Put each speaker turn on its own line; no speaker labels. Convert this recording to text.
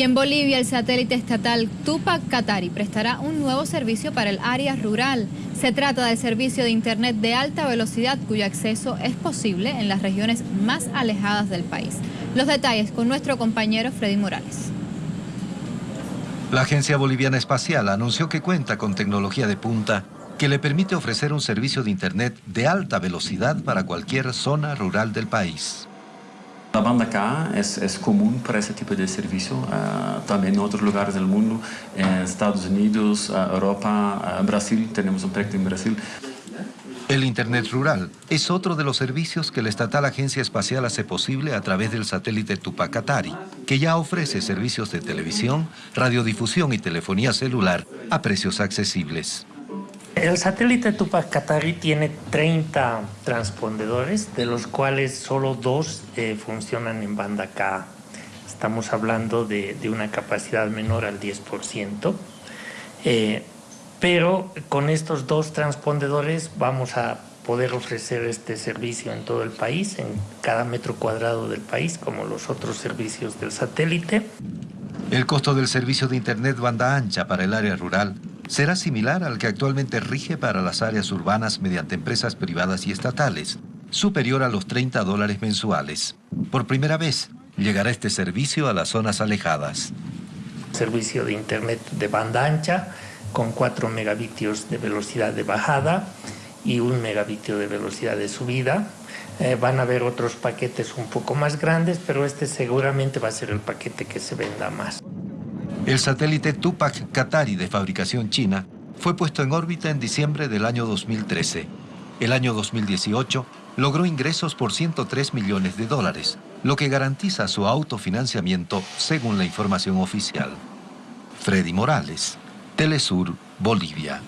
Y en Bolivia, el satélite estatal Tupac Katari prestará un nuevo servicio para el área rural. Se trata del servicio de Internet de alta velocidad cuyo acceso es posible en las regiones más alejadas del país. Los detalles con nuestro compañero Freddy Morales.
La Agencia Boliviana Espacial anunció que cuenta con tecnología de punta que le permite ofrecer un servicio de Internet de alta velocidad para cualquier zona rural del país.
La banda K es, común para ese tipo de servicio, uh, también en otros lugares del mundo, en Estados Unidos, uh, Europa, uh, Brasil, tenemos un proyecto en Brasil.
El Internet Rural es otro de los servicios que la estatal Agencia Espacial hace posible a través del satélite Tupac Katari, que ya ofrece servicios de televisión, radiodifusión y telefonía celular a precios accesibles.
El satélite Tupac Katari tiene 30 transpondedores, de los cuales solo dos eh, funcionan en banda K. Estamos hablando de, una capacidad menor al 10%. Eh, pero con estos dos transpondedores vamos a poder ofrecer este servicio en todo el país, en cada metro cuadrado del país, como los otros servicios del satélite.
El costo del servicio de Internet banda ancha para el área rural será similar al que actualmente rige para las áreas urbanas mediante empresas privadas y estatales, superior a los 30 dólares mensuales. Por primera vez, llegará este servicio a las zonas alejadas.
Servicio de Internet de banda ancha con 4 megabitios de velocidad de bajada y 1 megabitio de velocidad de subida. Eh, van a haber otros paquetes un poco más grandes, pero este seguramente va a ser el paquete que se venda más.
El satélite Tupac Katari de fabricación china fue puesto en órbita en diciembre del año 2013. El año 2018 logró ingresos por 103 millones de dólares, lo que garantiza su autofinanciamiento según la información oficial. Freddy Morales, Telesur, Bolivia.